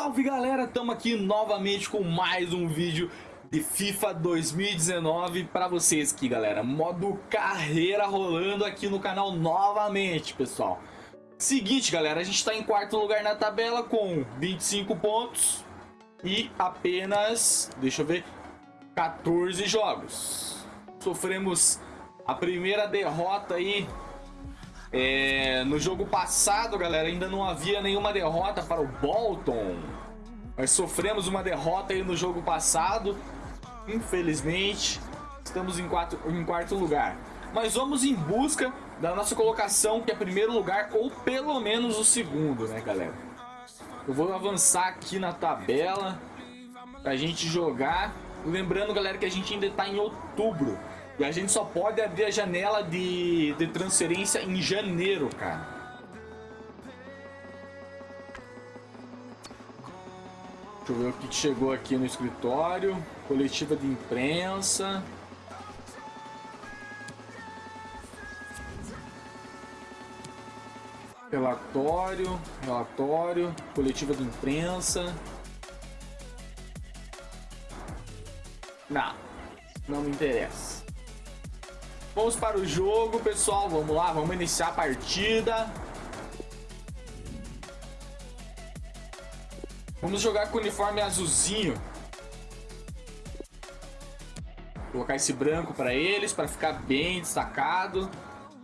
salve galera, estamos aqui novamente com mais um vídeo de FIFA 2019 para vocês aqui galera, modo carreira rolando aqui no canal novamente pessoal. Seguinte galera, a gente está em quarto lugar na tabela com 25 pontos e apenas, deixa eu ver, 14 jogos. Sofremos a primeira derrota aí é, no jogo passado, galera, ainda não havia nenhuma derrota para o Bolton. Nós sofremos uma derrota aí no jogo passado. Infelizmente, estamos em, quatro, em quarto lugar. Mas vamos em busca da nossa colocação, que é primeiro lugar, ou pelo menos o segundo, né, galera? Eu vou avançar aqui na tabela pra gente jogar. Lembrando, galera, que a gente ainda tá em outubro. E a gente só pode abrir a janela de, de transferência em janeiro, cara. Deixa eu ver o que chegou aqui no escritório. Coletiva de imprensa. Relatório, relatório, coletiva de imprensa. Não, não me interessa. Vamos para o jogo, pessoal. Vamos lá, vamos iniciar a partida. Vamos jogar com o uniforme azulzinho. Vou colocar esse branco para eles, para ficar bem destacado.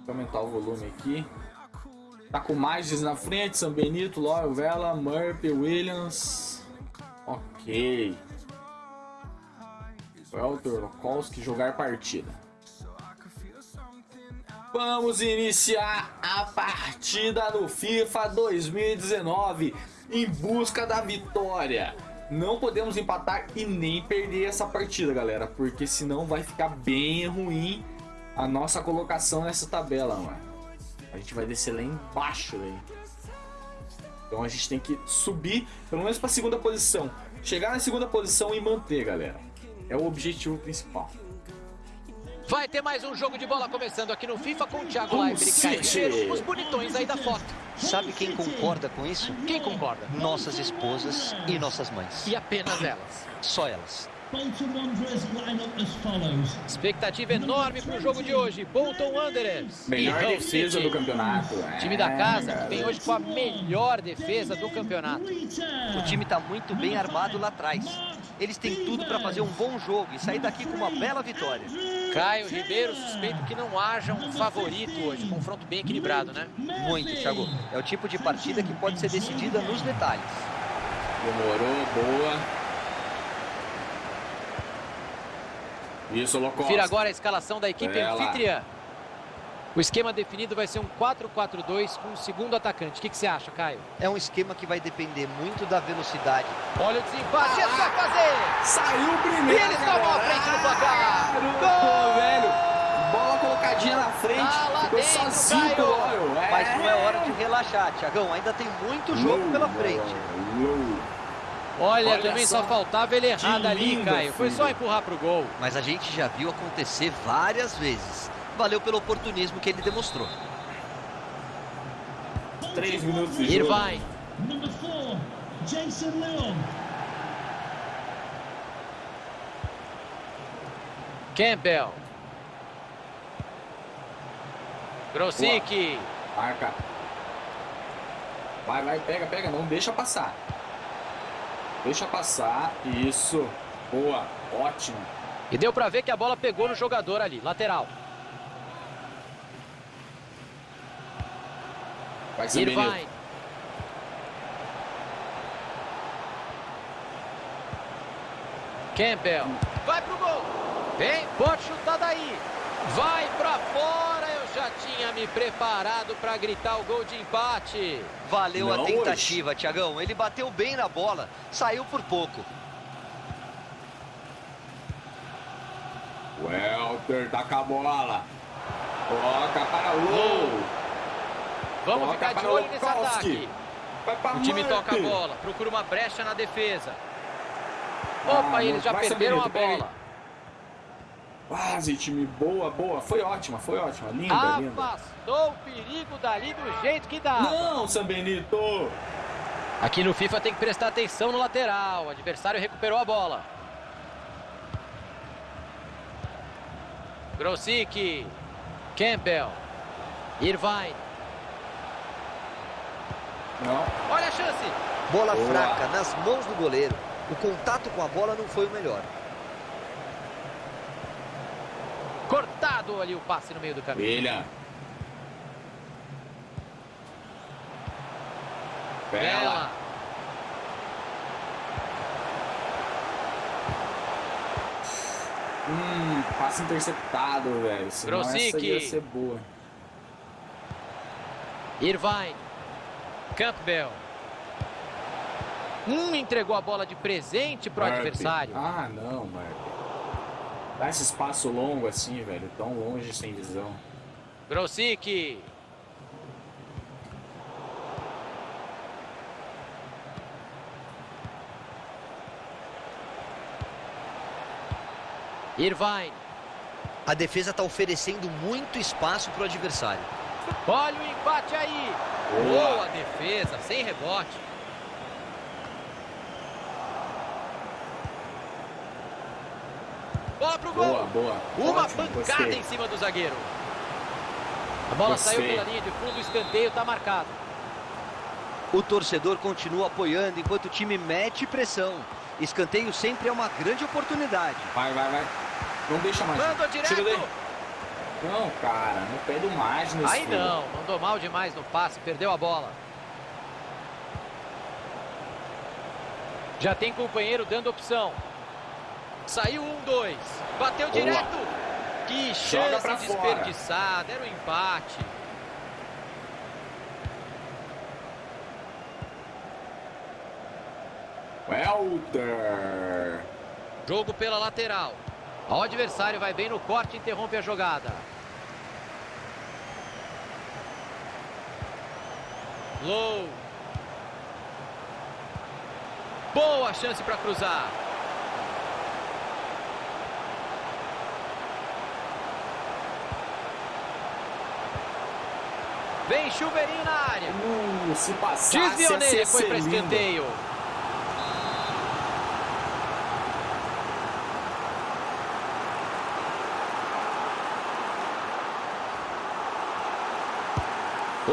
Vou aumentar o volume aqui. Tá com mais na frente, São Benito, Loyal, Vela, Murphy, Williams. Ok. Welter, Lokowski, jogar partida. Vamos iniciar a partida no FIFA 2019 em busca da vitória. Não podemos empatar e nem perder essa partida, galera, porque senão vai ficar bem ruim a nossa colocação nessa tabela, mano. A gente vai descer lá embaixo, velho. Então a gente tem que subir, pelo menos para segunda posição. Chegar na segunda posição e manter, galera. É o objetivo principal. Vai ter mais um jogo de bola começando aqui no FIFA com o Thiago Leifert e Caio Ribeiro, os bonitões aí da foto. Sabe quem concorda com isso? Quem concorda? Nossas esposas e nossas mães. E apenas elas. Só elas. Expectativa enorme para o jogo de hoje. Bolton Wanderers. Melhor defesa do campeonato. Time da casa que vem hoje com a melhor defesa do campeonato. O time está muito bem armado lá atrás. Eles têm tudo para fazer um bom jogo e sair daqui com uma bela vitória. Caio Ribeiro, suspeito que não haja um favorito hoje. Confronto bem equilibrado, né? Muito, Thiago. É o tipo de partida que pode ser decidida nos detalhes. Demorou, boa. Isso, Locos. Confira agora a escalação da equipe Ela. anfitriã. O esquema definido vai ser um 4-4-2 com o segundo atacante. O que, que, você acha, Caio? É um esquema que vai depender muito da velocidade. Olha o desempate, ah, vai fazer! Saiu primeiro! E eles tomam a frente no placar! Gol, velho! Bola colocadinha na frente, tá ficou dentro, sozinho Caio. É. Mas não é hora de relaxar, Tiagão. Ainda tem muito jogo pela frente. Olha, Olha também só, só faltava ele errado ali, Caio. Filho. Foi só empurrar pro gol. Mas a gente já viu acontecer várias vezes valeu pelo oportunismo que ele demonstrou. Três minutos de Irvine. jogo. Jason Leon. Campbell. Grosicki. Marca. Vai, vai, pega, pega. Não deixa passar. Deixa passar. Isso. Boa. Ótimo. E deu pra ver que a bola pegou no jogador ali. Lateral. Vai ser Irvine. Campbell. Vai pro gol. Vem, pode chutar daí. Vai pra fora. Eu já tinha me preparado para gritar o gol de empate. Valeu Não a tentativa, hoje. Tiagão. Ele bateu bem na bola. Saiu por pouco. Welter tá com a bola. Toca para o gol. Vamos ficar de olho nesse ataque. O time toca a bola, procura uma brecha na defesa. Opa, ah, eles já perderam a bola. Quase, time. Boa, boa. Foi ótima, foi ótima. Linda, Afastou linda. o perigo dali do jeito que dá. Não, São Benito. Aqui no FIFA tem que prestar atenção no lateral. O adversário recuperou a bola. Grosicki. Campbell. Irvine. Não. Olha a chance. Bola Boa. fraca nas mãos do goleiro. O contato com a bola não foi o melhor. Cortado ali o passe no meio do caminho. William. Bela. Bela. Hum, passe interceptado, velho. Senão essa ia ser boa. Irvine. Campbell. Hum, entregou a bola de presente pro Murphy. adversário. Ah, não, Marco. Dá esse espaço longo assim, velho. Tão longe sem visão. Grosicki. Irvine. A defesa está oferecendo muito espaço para o adversário. Olha o empate aí. Boa. Boa defesa, sem rebote. Bola pro gol. Boa, boa. Uma Ótimo, pancada gostei. em cima do zagueiro. A bola Gostei. saiu pela linha de fundo, o escanteio está marcado. O torcedor continua apoiando enquanto o time mete pressão. Escanteio sempre é uma grande oportunidade. Vai, vai, vai. Não deixa mais. Mandou Tira direto. Não, cara. No pé do mais nesse Aí não, mandou mal demais no passe, perdeu a bola. Já tem companheiro dando opção. Saiu um, dois. Bateu Boa. direto. Que chance desperdiçada. Era o empate. Welter. Jogo pela lateral. O adversário vai bem no corte e interrompe a jogada. Low. Boa chance para cruzar. Vem chuveirinho na área. Uh, se passasse, Desviou nele, foi para escanteio.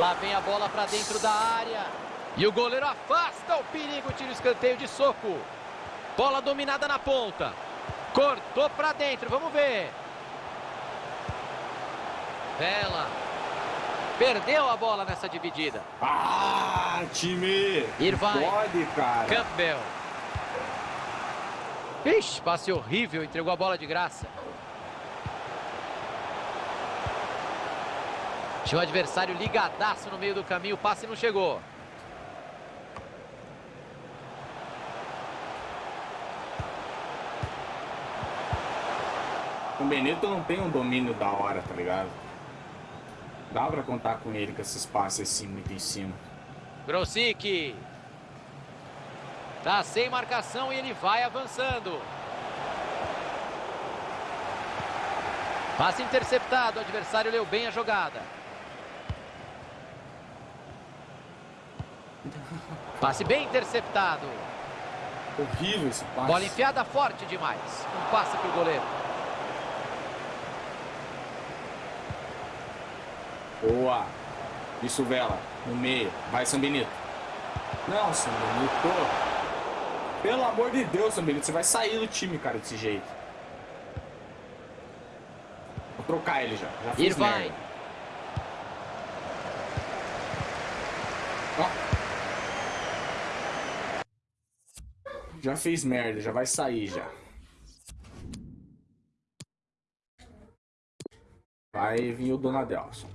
Lá vem a bola para dentro da área. E o goleiro afasta o perigo, tira o escanteio de soco. Bola dominada na ponta. Cortou para dentro, vamos ver. Bela. Perdeu a bola nessa dividida. Ah, time. Irvine. Pode, cara. Campbell. Ixi, passe horrível, entregou a bola de graça. Tinha o adversário ligadaço no meio do caminho, o passe não chegou. O Benito não tem um domínio da hora, tá ligado? Dá pra contar com ele com esses passes assim muito em cima. Grosicki. Tá sem marcação e ele vai avançando. Passe interceptado, o adversário leu bem a jogada. Passe bem interceptado. Horrível esse passe. Bola enfiada forte demais. Um passe pro goleiro. Boa. Isso, Vela. No meio. Vai, São Benito. Não, São Benito. Pelo amor de Deus, São Benito. Você vai sair do time, cara, desse jeito. Vou trocar ele já. Já Irvine. merda. Já fez merda, já vai sair já. Vai vir o Donadelson.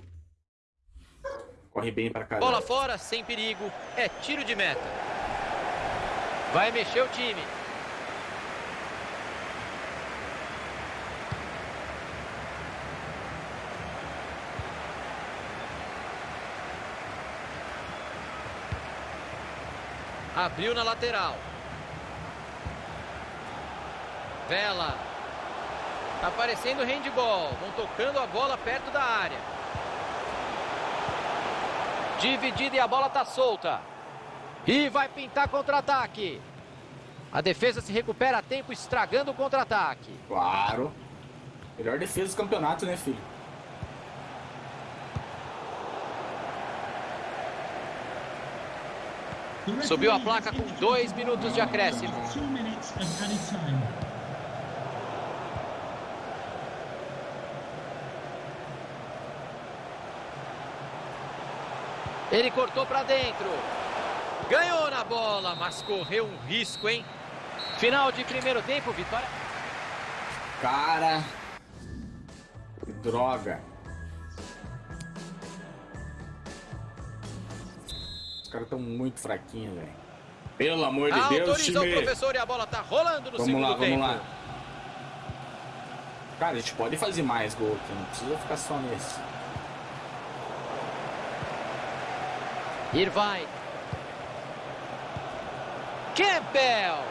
Corre bem pra caramba. Bola fora, sem perigo. É tiro de meta. Vai mexer o time. Abriu na lateral. Vela. Tá parecendo handball. Vão tocando a bola perto da área. Dividida e a bola tá solta. E vai pintar contra-ataque. A defesa se recupera a tempo, estragando o contra-ataque. Claro. Melhor defesa do campeonato, né, filho? Subiu a placa com dois minutos de acréscimo. Ele cortou para dentro. Ganhou na bola, mas correu um risco, hein? Final de primeiro tempo, vitória. Cara. Que droga. Os caras estão muito fraquinhos, velho. Pelo amor de Deus, Autorizou time. o professor e a bola tá rolando no Vamos segundo lá, vamos tempo. lá. Cara, a gente pode fazer mais gol aqui, não precisa ficar só nesse. Irvine. Campbell.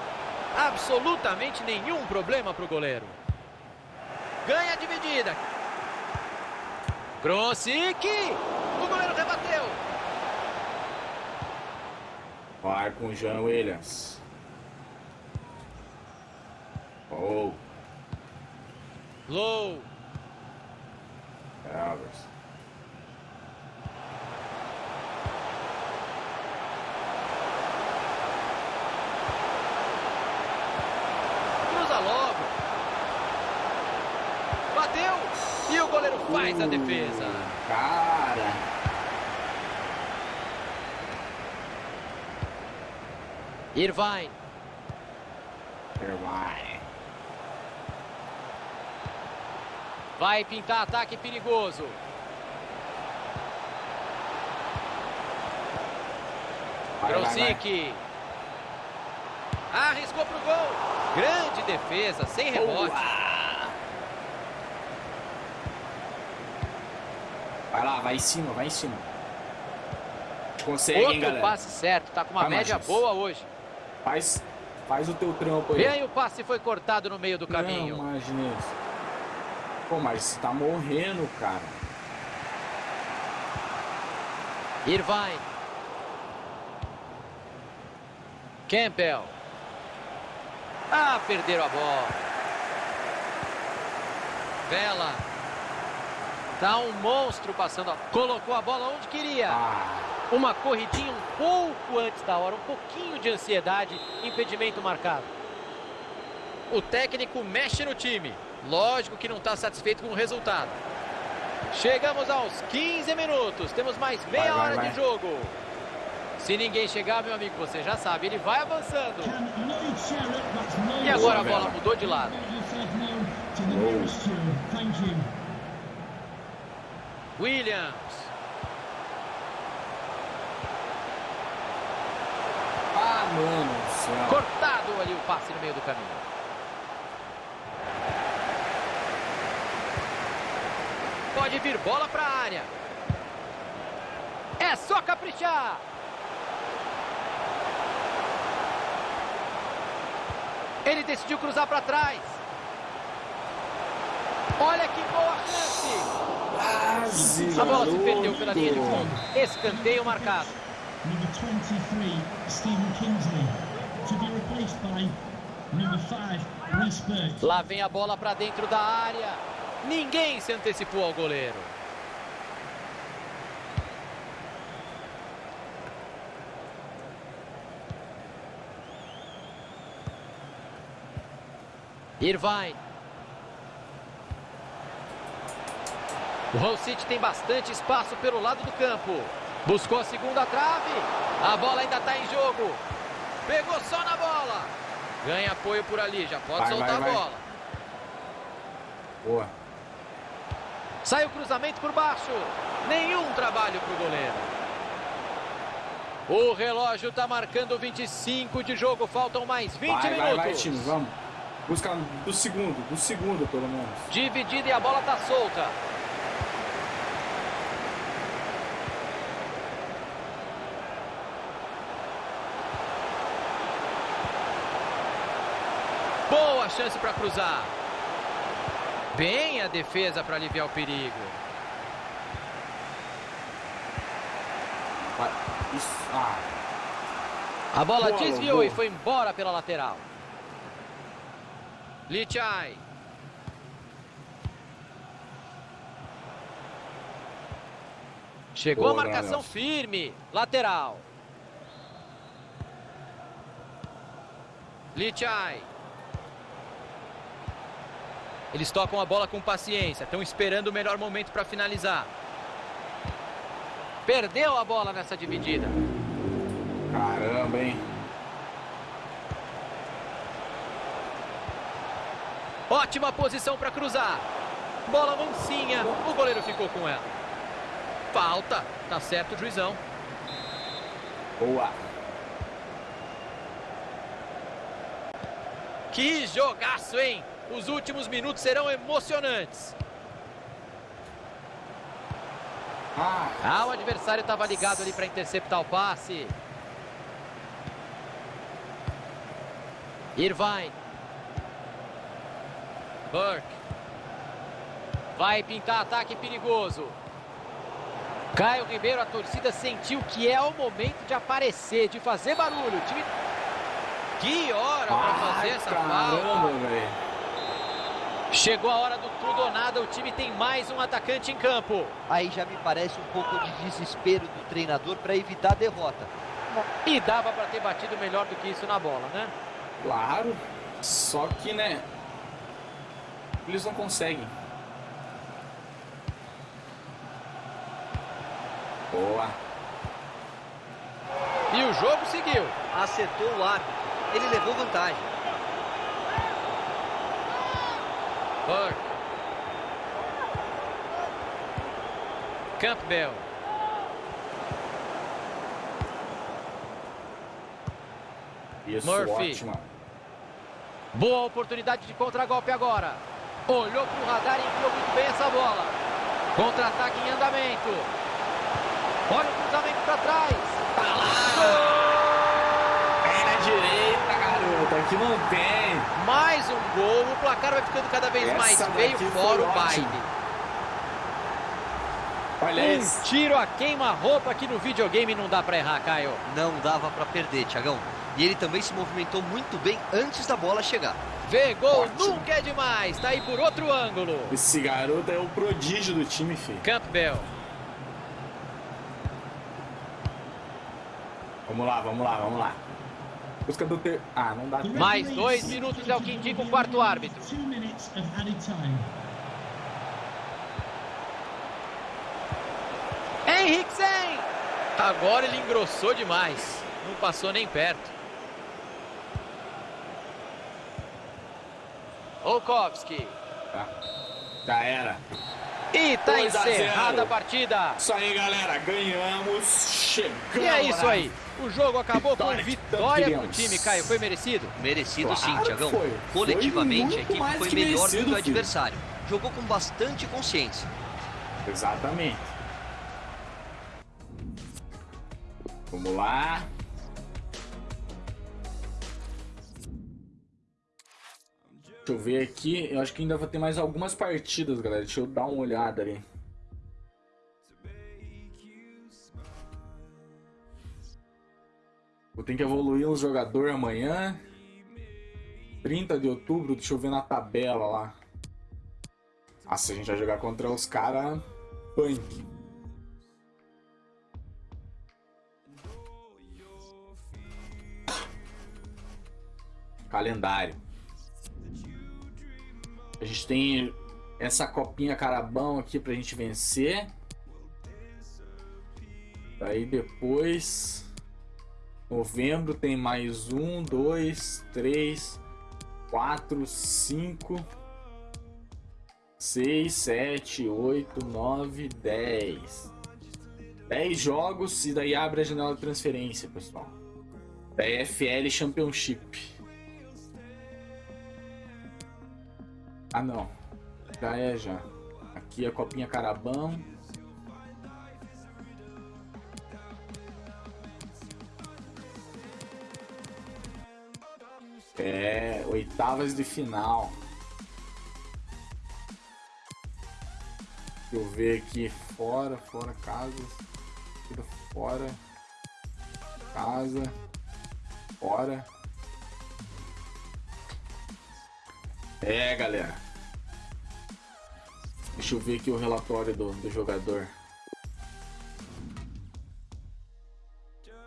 Absolutamente nenhum problema para o goleiro. Ganha a dividida. Grosic. O goleiro rebateu. Vai com o Jean Williams. Oh, Low. Elvis. Cruza logo. Bateu. E o goleiro faz a Uh, defesa. Cara. Irvine. Vai. Vai pintar ataque perigoso. Grosic. Arriscou pro gol. Grande defesa, sem rebote. Boa. Vai lá, vai em cima, vai em cima. Consegue, hein, Outro galera? passe certo, tá com uma Vai, média Machis. boa hoje. Faz, faz o teu trampo aí. Aí o passe foi cortado no meio do caminho. Não, imagina isso. Pô, mas você tá morrendo, cara. Irvine. Campbell. Ah, perderam a bola. Vela. Tá um monstro passando. a- Colocou a bola onde queria. Ah, Uma corridinha um pouco antes da hora, um pouquinho de ansiedade, impedimento marcado. O técnico mexe no time. Lógico que não está satisfeito com o resultado. Chegamos aos 15 minutos. Temos mais meia Vai, vai, hora vai. de jogo. Se ninguém chegar, meu amigo, você já sabe, ele vai avançando. E agora a bola mudou de lado. Williams. ah, mano do céu. Cortado ali o passe no meio do caminho. Pode vir bola para a área. É só caprichar. Ele decidiu cruzar para trás. Olha que boa chance. Quase, A bola se perdeu pela linha de fundo. Escanteio marcado. Number 23, Stephen Kingsley, to be replaced by number 5, Reece Burke. Lá vem a bola para dentro da área. Ninguém se antecipou ao goleiro. Irvine. O Hull City tem bastante espaço pelo lado do campo. Buscou a segunda trave. A bola ainda está em jogo. Pegou só na bola. Ganha apoio por ali. Já pode Vai, soltar vai, vai. a bola. Boa. Sai o cruzamento por baixo. Nenhum trabalho para o goleiro. O relógio está marcando 25 de jogo. Faltam mais 20 Vai, minutos. vai, vai, time, vamos. Busca do segundo, do segundo, pelo menos. Dividida e a bola está solta. Boa chance para cruzar. Bem a defesa para aliviar o perigo. Ah, A bola desviou e foi embora pela lateral. Lichai. Chegou Boa, a marcação Nelson. firme. Lateral. Lichai. Eles tocam a bola com paciência. Estão esperando o melhor momento para finalizar. Perdeu a bola nessa dividida. Caramba, hein? Ótima posição para cruzar. Bola mansinha. O goleiro ficou com ela. Falta. Tá certo o juizão. Boa. Que jogaço, hein? Os últimos minutos serão emocionantes. Ah, o adversário estava ligado ali para interceptar o passe. Irvine. Burke. Vai pintar ataque perigoso. Caio Ribeiro, a torcida sentiu que é o momento de aparecer, de fazer barulho. Que hora para fazer essa caramba, falta. Chegou a hora do tudo ou nada, o time tem mais um atacante em campo. Aí já me parece um pouco de desespero do treinador para evitar a derrota. E dava para ter batido melhor do que isso na bola, né? Claro. Só que, né? Eles não conseguem. Boa. E o jogo seguiu. Acertou o árbitro. Ele levou vantagem. Burke. Campbell. Isso, Murphy. ótima. Boa oportunidade de contragolpe agora. Olhou para o radar e enfiou muito bem essa bola. Contra-ataque em andamento. Olha o cruzamento para trás. É na direita, Aqui não tem. Mais um gol. O placar vai ficando cada vez Essa mais feio fora o baile. Olha Um isso. tiro a queima-roupa aqui no videogame não dá para errar, Caio. Não dava para perder, Tiagão. E ele também se movimentou muito bem antes da bola chegar. Vê gol Ótimo. nunca é demais. Tá aí por outro ângulo. Esse garoto é o prodígio do time, filho. Campbell. Vamos lá, vamos lá, vamos lá. Busca do ter... Ah, não dá. Mais dois minutos é o que indica o quarto árbitro. Henriksen! Agora ele engrossou demais. Não passou nem perto. Olkowski. Tá. Já era. E tá 2 a 0. encerrada a partida. Isso aí, galera. Ganhamos. E é isso aí. O jogo acabou com Vitória tanto vitória pro time, Caio. Foi merecido? Merecido Claro sim, Tiagão. Coletivamente, Foi a equipe foi melhor do merecido, que o filho. adversário. Jogou com bastante consciência. Exatamente. Vamos lá. Deixa eu ver aqui. Eu acho que ainda vai ter mais algumas partidas, galera. Deixa eu dar uma olhada ali. Ter que evoluir um jogador amanhã. 30 de outubro, deixa eu ver na tabela lá. Nossa, a gente vai jogar contra os caras punk. Calendário. A gente tem essa copinha carabão aqui pra gente vencer. Daí depois. Novembro tem mais um, dois, três, quatro, cinco, seis, sete, oito, nove, dez. Dez jogos e daí abre a janela de transferência, pessoal. Da Championship. Ah não. Já é já. Aqui a copinha carabão. É, oitavas de final. Deixa eu ver aqui. Fora, fora, casas. Tira fora. Casa. Bora. É, galera. Deixa eu ver aqui o relatório do, do jogador.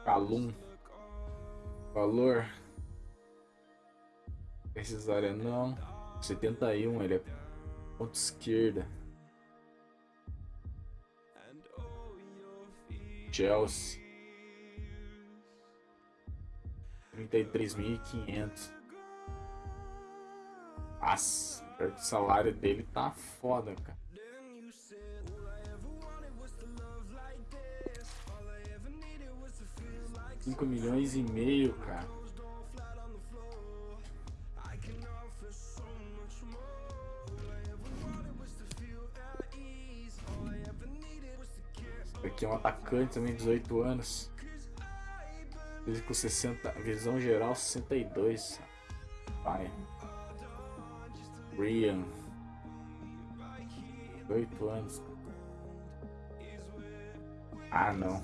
Calum. Valor. Precisária não. 71, ele é ponto esquerda. Chelsea. 33.500. Nossa, o salário dele tá foda, cara. Cinco milhões e meio, cara. Atacante também, 18 anos. Físico 60, visão geral 62. Pai. Brian. 8 anos. Ah, não.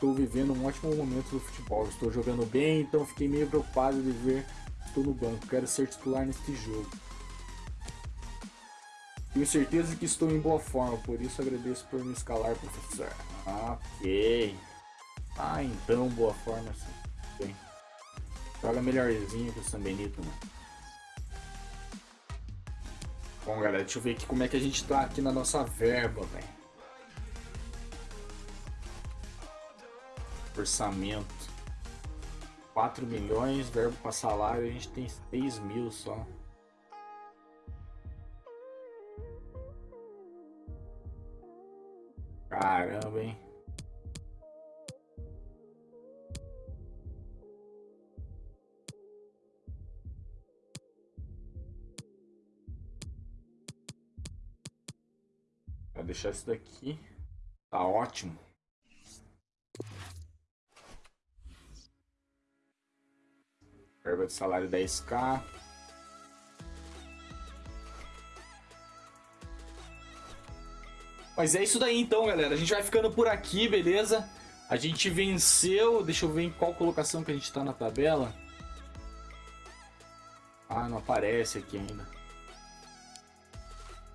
Estou vivendo um ótimo momento do futebol. Estou jogando bem, então fiquei meio preocupado de ver estou no banco. Quero ser titular neste jogo. Tenho certeza que estou em boa forma, por isso agradeço por me escalar, professor. Ok. Ah, então boa forma sim. Bem. Joga melhorzinho que o San Benito, né? Bom, galera, deixa eu ver aqui como é que a gente tá aqui na nossa verba, velho. Orçamento. 4 milhões, verbo para salário, a gente tem 6 mil só. Caramba, hein? Vou deixar isso daqui. Tá ótimo. Verba de salário 10k. Mas é isso daí então, galera. A gente vai ficando por aqui, beleza? A gente venceu. Deixa eu ver em qual colocação que a gente tá na tabela. Ah, não aparece aqui ainda.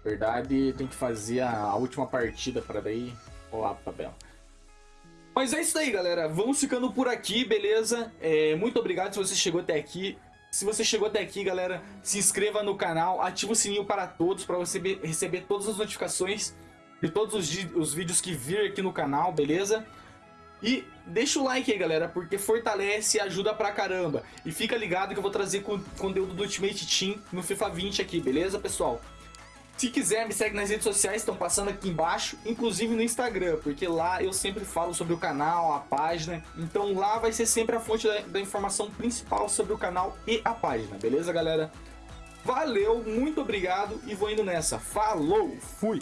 Verdade, tem que fazer a última partida para daí rolar a tabela. Mas é isso aí, galera. Vamos ficando por aqui, beleza? É, muito obrigado se você chegou até aqui. Se você chegou até aqui, galera, se inscreva no canal, ative o sininho para todos, para você receber todas as notificações de todos os, os vídeos que vir aqui no canal, beleza? E deixa o like aí, galera, porque fortalece e ajuda pra caramba. E fica ligado que eu vou trazer conteúdo do Ultimate Team no FIFA 20 aqui, beleza, pessoal? Se quiser, me segue nas redes sociais, estão passando aqui embaixo, inclusive no Instagram, porque lá eu sempre falo sobre o canal, a página, então lá vai ser sempre a fonte da, da informação principal sobre o canal e a página, beleza, galera? Valeu, muito obrigado e vou indo nessa. Falou, fui!